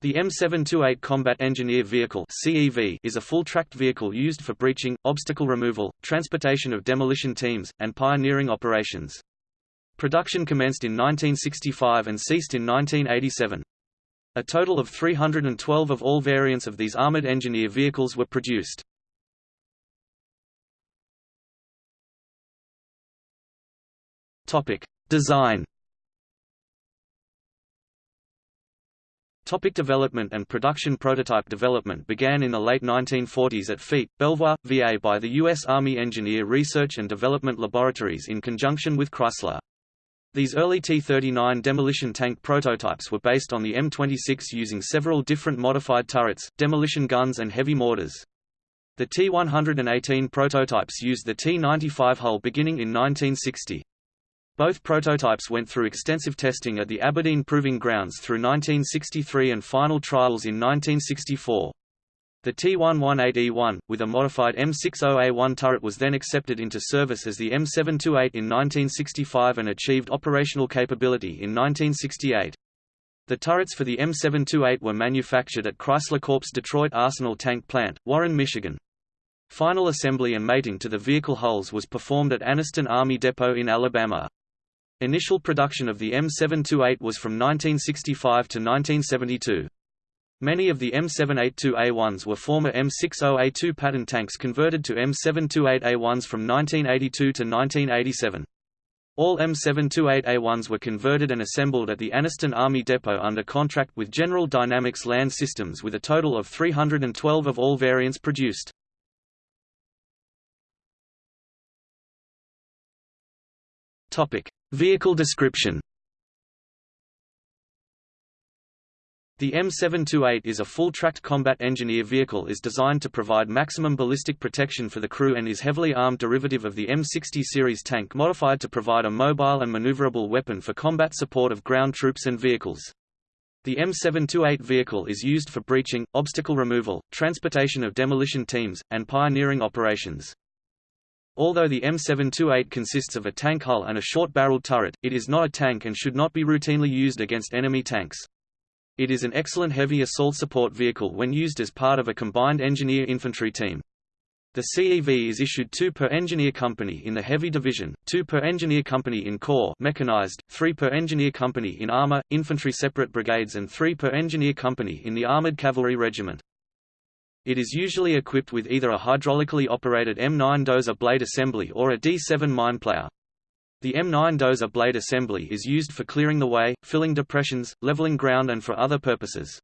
The M728 Combat Engineer Vehicle (CEV) is a full-tracked vehicle used for breaching, obstacle removal, transportation of demolition teams, and pioneering operations. Production commenced in 1965 and ceased in 1987. A total of 312 of all variants of these armored engineer vehicles were produced. Topic: Design Topic development and production Prototype development began in the late 1940s at FEET, Belvoir, VA by the U.S. Army Engineer Research and Development Laboratories in conjunction with Chrysler. These early T-39 demolition tank prototypes were based on the M26 using several different modified turrets, demolition guns and heavy mortars. The T-118 prototypes used the T-95 hull beginning in 1960. Both prototypes went through extensive testing at the Aberdeen Proving Grounds through 1963 and final trials in 1964. The T118E1, with a modified M60A1 turret was then accepted into service as the M728 in 1965 and achieved operational capability in 1968. The turrets for the M728 were manufactured at Chrysler Corp's Detroit Arsenal Tank Plant, Warren, Michigan. Final assembly and mating to the vehicle hulls was performed at Anniston Army Depot in Alabama. Initial production of the M728 was from 1965 to 1972. Many of the M782A1s were former M60A2 Patton tanks converted to M728A1s from 1982 to 1987. All M728A1s were converted and assembled at the Anniston Army Depot under contract with General Dynamics Land Systems with a total of 312 of all variants produced. Vehicle description The M728 is a full-tracked combat engineer vehicle is designed to provide maximum ballistic protection for the crew and is heavily armed derivative of the M60 series tank modified to provide a mobile and maneuverable weapon for combat support of ground troops and vehicles. The M728 vehicle is used for breaching, obstacle removal, transportation of demolition teams, and pioneering operations. Although the M728 consists of a tank hull and a short-barreled turret, it is not a tank and should not be routinely used against enemy tanks. It is an excellent heavy assault support vehicle when used as part of a combined engineer-infantry team. The CEV is issued 2 per engineer company in the heavy division, 2 per engineer company in corps mechanized, 3 per engineer company in armor, infantry separate brigades and 3 per engineer company in the armored cavalry regiment. It is usually equipped with either a hydraulically operated M9 dozer blade assembly or a D7 mine plow. The M9 dozer blade assembly is used for clearing the way, filling depressions, leveling ground and for other purposes.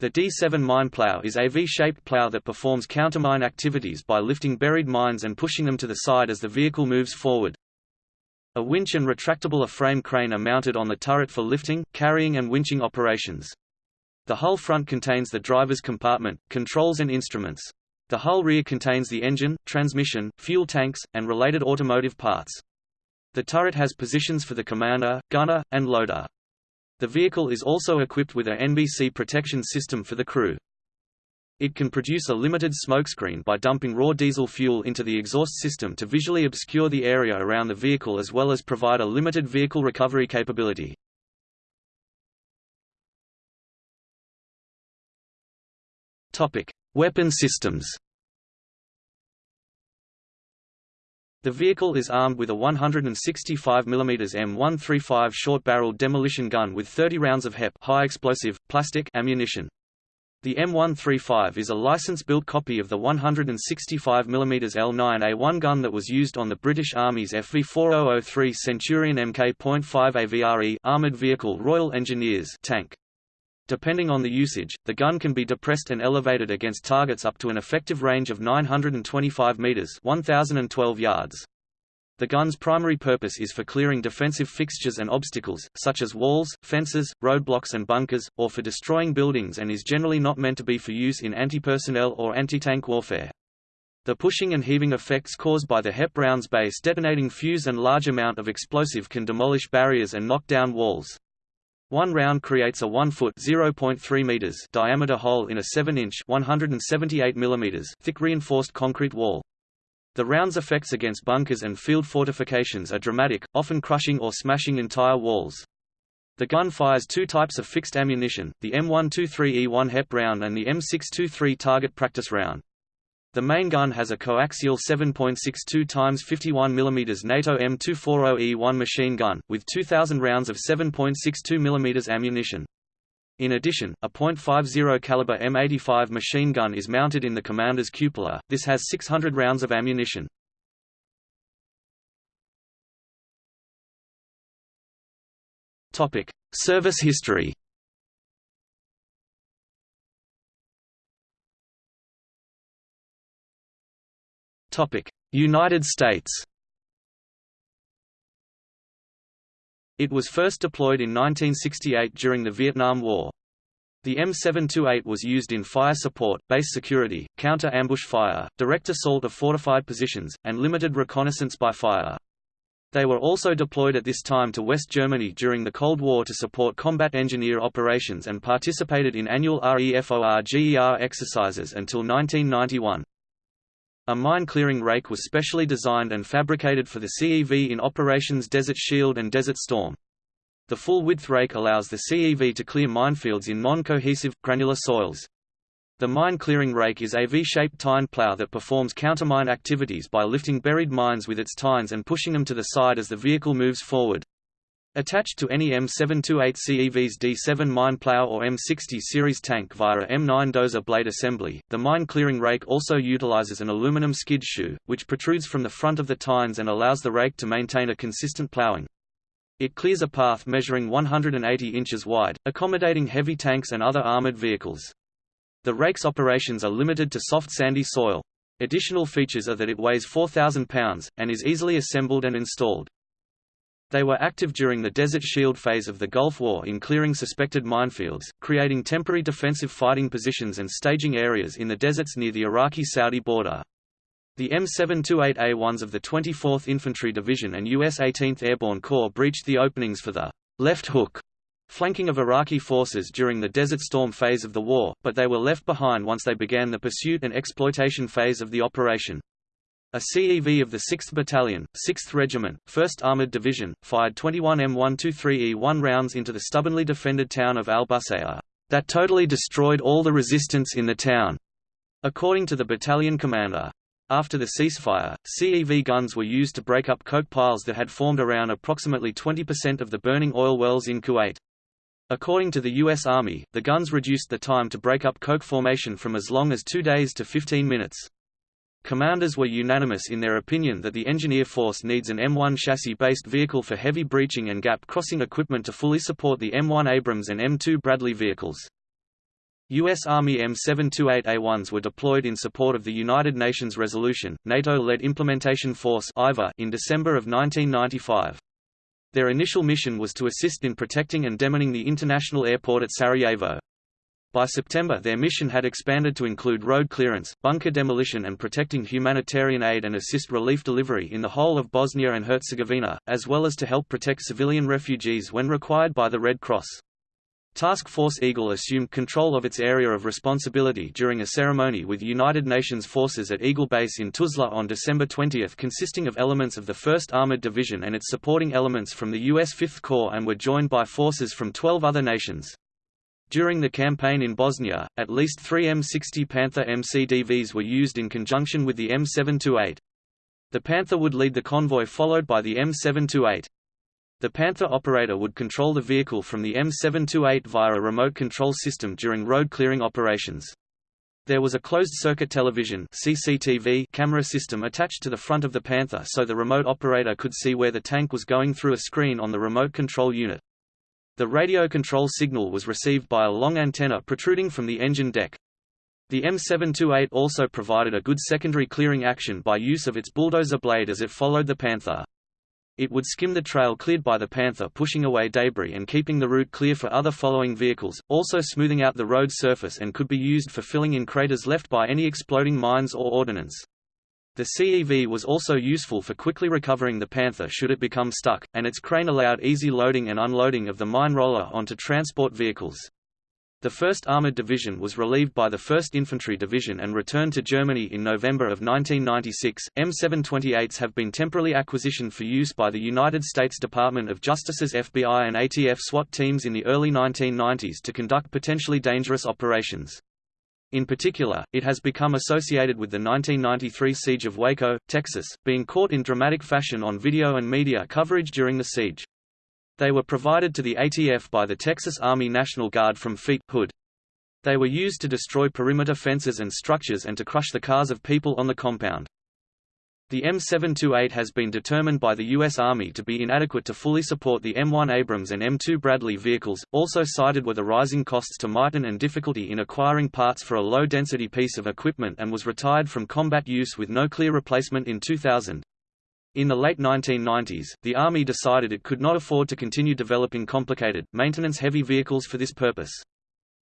The D7 mine plow is a V-shaped plow that performs countermine activities by lifting buried mines and pushing them to the side as the vehicle moves forward. A winch and retractable A-frame crane are mounted on the turret for lifting, carrying and winching operations. The hull front contains the driver's compartment, controls and instruments. The hull rear contains the engine, transmission, fuel tanks, and related automotive parts. The turret has positions for the commander, gunner, and loader. The vehicle is also equipped with a NBC protection system for the crew. It can produce a limited smokescreen by dumping raw diesel fuel into the exhaust system to visually obscure the area around the vehicle as well as provide a limited vehicle recovery capability. Topic: Weapon systems. The vehicle is armed with a 165 mm M135 short-barreled demolition gun with 30 rounds of HEP high explosive, plastic ammunition. The M135 is a license-built copy of the 165 mm L9A1 gun that was used on the British Army's FV4003 Centurion Mk.5 AVRE armored vehicle Royal Engineers tank. Depending on the usage, the gun can be depressed and elevated against targets up to an effective range of 925 meters (1012 yards). The gun's primary purpose is for clearing defensive fixtures and obstacles, such as walls, fences, roadblocks and bunkers, or for destroying buildings and is generally not meant to be for use in anti-personnel or anti-tank warfare. The pushing and heaving effects caused by the HEP rounds base detonating fuse and large amount of explosive can demolish barriers and knock down walls. One round creates a 1-foot (0.3 meters) diameter hole in a 7-inch (178 millimeters) thick reinforced concrete wall. The round's effects against bunkers and field fortifications are dramatic, often crushing or smashing entire walls. The gun fires two types of fixed ammunition, the M123E1 HEP round and the M623 target practice round. The main gun has a coaxial 7.62 x 51 mm NATO M240E1 machine gun, with 2,000 rounds of 7.62 mm ammunition. In addition, a .50 caliber M85 machine gun is mounted in the commander's cupola. This has 600 rounds of ammunition. Topic: Service history. United States It was first deployed in 1968 during the Vietnam War. The M728 was used in fire support, base security, counter-ambush fire, direct assault of fortified positions, and limited reconnaissance by fire. They were also deployed at this time to West Germany during the Cold War to support combat engineer operations and participated in annual REFORGER exercises until 1991. A mine-clearing rake was specially designed and fabricated for the CEV in Operations Desert Shield and Desert Storm. The full-width rake allows the CEV to clear minefields in non-cohesive, granular soils. The mine-clearing rake is a V-shaped tine plow that performs countermine activities by lifting buried mines with its tines and pushing them to the side as the vehicle moves forward. Attached to any M728 CEV's D7 mine plow or M60 series tank via a M9 dozer blade assembly, the mine clearing rake also utilizes an aluminum skid shoe, which protrudes from the front of the tines and allows the rake to maintain a consistent plowing. It clears a path measuring 180 inches wide, accommodating heavy tanks and other armored vehicles. The rake's operations are limited to soft sandy soil. Additional features are that it weighs 4,000 pounds, and is easily assembled and installed. They were active during the Desert Shield phase of the Gulf War in clearing suspected minefields, creating temporary defensive fighting positions and staging areas in the deserts near the Iraqi-Saudi border. The M728A1s of the 24th Infantry Division and U.S. 18th Airborne Corps breached the openings for the left hook flanking of Iraqi forces during the Desert Storm phase of the war, but they were left behind once they began the pursuit and exploitation phase of the operation. A CEV of the 6th Battalion, 6th Regiment, 1st Armored Division, fired 21 M123E1 rounds into the stubbornly defended town of Al-Busayr, that totally destroyed all the resistance in the town, according to the battalion commander. After the ceasefire, CEV guns were used to break up coke piles that had formed around approximately 20% of the burning oil wells in Kuwait. According to the U.S. Army, the guns reduced the time to break up coke formation from as long as two days to 15 minutes. Commanders were unanimous in their opinion that the engineer force needs an M1 chassis-based vehicle for heavy breaching and gap-crossing equipment to fully support the M1 Abrams and M2 Bradley vehicles. U.S. Army M728A1s were deployed in support of the United Nations Resolution, NATO-led Implementation Force in December of 1995. Their initial mission was to assist in protecting and demining the international airport at Sarajevo. By September their mission had expanded to include road clearance, bunker demolition and protecting humanitarian aid and assist relief delivery in the whole of Bosnia and Herzegovina, as well as to help protect civilian refugees when required by the Red Cross. Task Force Eagle assumed control of its area of responsibility during a ceremony with United Nations forces at Eagle Base in Tuzla on December 20 consisting of elements of the 1st Armored Division and its supporting elements from the U.S. Fifth Corps and were joined by forces from 12 other nations. During the campaign in Bosnia, at least three M60 Panther MCDVs were used in conjunction with the M728. The Panther would lead the convoy followed by the M728. The Panther operator would control the vehicle from the M728 via a remote control system during road clearing operations. There was a closed-circuit television CCTV camera system attached to the front of the Panther so the remote operator could see where the tank was going through a screen on the remote control unit. The radio control signal was received by a long antenna protruding from the engine deck. The M728 also provided a good secondary clearing action by use of its bulldozer blade as it followed the Panther. It would skim the trail cleared by the Panther pushing away debris and keeping the route clear for other following vehicles, also smoothing out the road surface and could be used for filling in craters left by any exploding mines or ordnance. The CEV was also useful for quickly recovering the Panther should it become stuck, and its crane allowed easy loading and unloading of the mine roller onto transport vehicles. The 1st Armored Division was relieved by the 1st Infantry Division and returned to Germany in November of 1996. M728s have been temporarily acquisitioned for use by the United States Department of Justice's FBI and ATF SWAT teams in the early 1990s to conduct potentially dangerous operations. In particular, it has become associated with the 1993 siege of Waco, Texas, being caught in dramatic fashion on video and media coverage during the siege. They were provided to the ATF by the Texas Army National Guard from Fleet Hood. They were used to destroy perimeter fences and structures and to crush the cars of people on the compound. The M728 has been determined by the U.S. Army to be inadequate to fully support the M1 Abrams and M2 Bradley vehicles. Also cited were the rising costs to Martin and difficulty in acquiring parts for a low-density piece of equipment and was retired from combat use with no clear replacement in 2000. In the late 1990s, the Army decided it could not afford to continue developing complicated, maintenance-heavy vehicles for this purpose.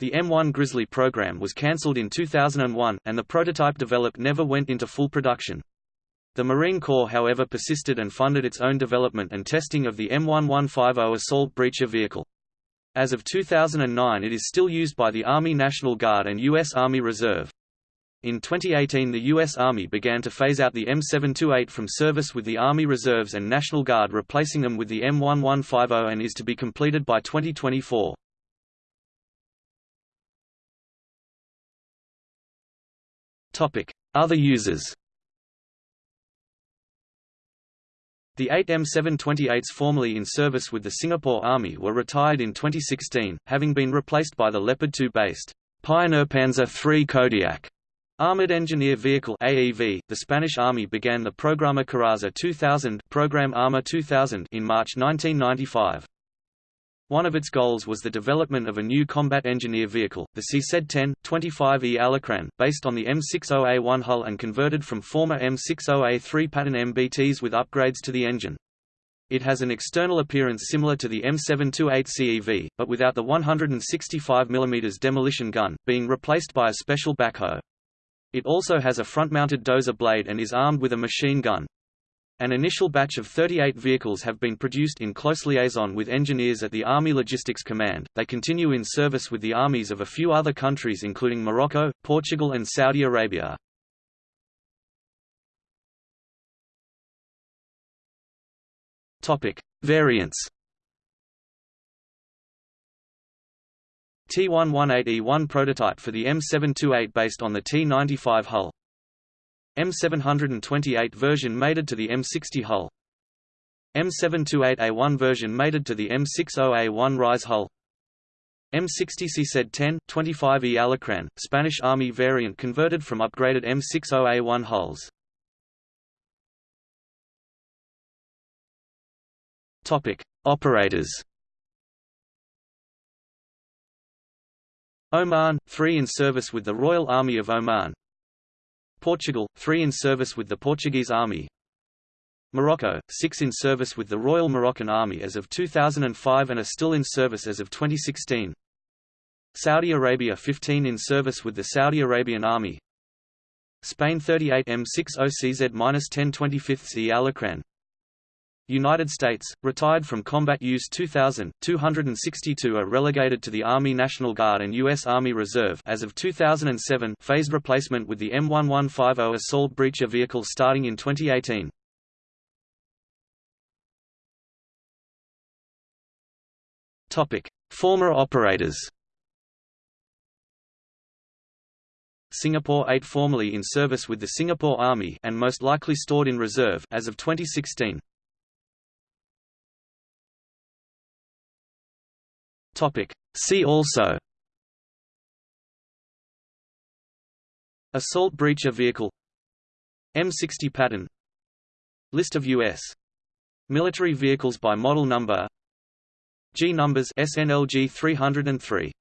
The M1 Grizzly program was cancelled in 2001, and the prototype developed never went into full production. The Marine Corps however persisted and funded its own development and testing of the M1150 assault breacher vehicle. As of 2009 it is still used by the Army National Guard and U.S. Army Reserve. In 2018 the U.S. Army began to phase out the M728 from service with the Army Reserves and National Guard replacing them with the M1150 and is to be completed by 2024. Other users The eight M728s formerly in service with the Singapore Army were retired in 2016, having been replaced by the Leopard 2-based Pioneer Panzer III Kodiak Armored Engineer Vehicle AEV, the Spanish Army began the Programa Coraza 2000 Program Arma 2000 in March 1995. One of its goals was the development of a new combat engineer vehicle, the CZ-10, 25E Alacran, based on the M60A1 hull and converted from former M60A3 Patton MBTs with upgrades to the engine. It has an external appearance similar to the M728 CEV, but without the 165 mm demolition gun, being replaced by a special backhoe. It also has a front-mounted dozer blade and is armed with a machine gun. An initial batch of 38 vehicles have been produced in close liaison with engineers at the Army Logistics Command. They continue in service with the armies of a few other countries including Morocco, Portugal and Saudi Arabia. Topic: Variants T118E1 prototype for the M728 based on the T95 hull. M728 version mated to the M60 hull. M728A1 version mated to the M60A1 Rise hull. M60 CZ-10, 25E Alacran, Spanish Army variant converted from upgraded M60A1 hulls. Topic: Operators Oman, 3 in service with the Royal Army of Oman Portugal, 3 in service with the Portuguese Army. Morocco, 6 in service with the Royal Moroccan Army as of 2005 and are still in service as of 2016 Saudi Arabia 15 in service with the Saudi Arabian Army. Spain 38 M60 CZ-10 25th E Alacran United States, retired from combat use 2,000, 262 are relegated to the Army National Guard and U.S. Army Reserve as of 2007 phased replacement with the M1150 assault breacher vehicle starting in 2018. Former operators Singapore 8 formerly in service with the Singapore Army and most likely stored in reserve as of 2016. Topic. See also. Assault breacher vehicle. M60 Patton. List of U.S. military vehicles by model number. G numbers SNLG 303